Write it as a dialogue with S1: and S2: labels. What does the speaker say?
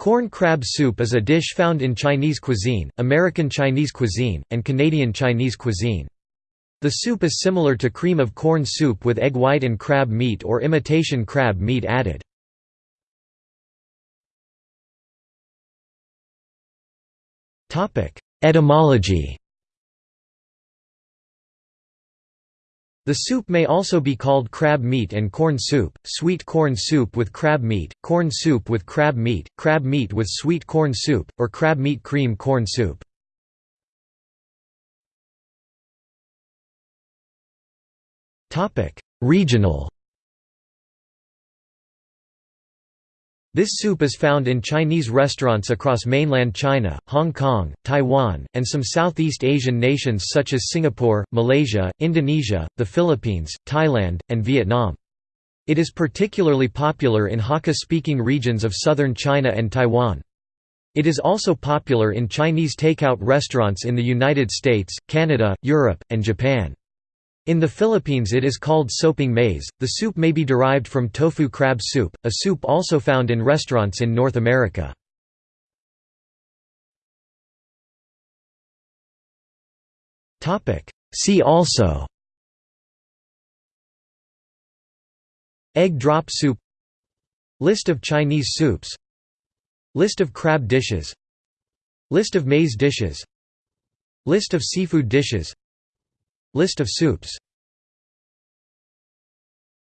S1: Corn crab soup is a dish found in Chinese cuisine, American Chinese cuisine, and Canadian Chinese cuisine. The soup is similar to cream of corn soup with egg white and crab meat or imitation crab meat added. Etymology The soup may also be called crab meat and corn soup, sweet corn soup with crab meat, corn soup with crab meat, crab meat with sweet corn soup, or crab meat cream corn soup. Regional This soup is found in Chinese restaurants across mainland China, Hong Kong, Taiwan, and some Southeast Asian nations such as Singapore, Malaysia, Indonesia, the Philippines, Thailand, and Vietnam. It is particularly popular in Hakka-speaking regions of southern China and Taiwan. It is also popular in Chinese takeout restaurants in the United States, Canada, Europe, and Japan. In the Philippines it is called sopang mais. The soup may be derived from tofu crab soup, a soup also found in restaurants in North America. See also Egg drop soup List of Chinese soups List of crab dishes List of maize dishes List of seafood dishes List of soups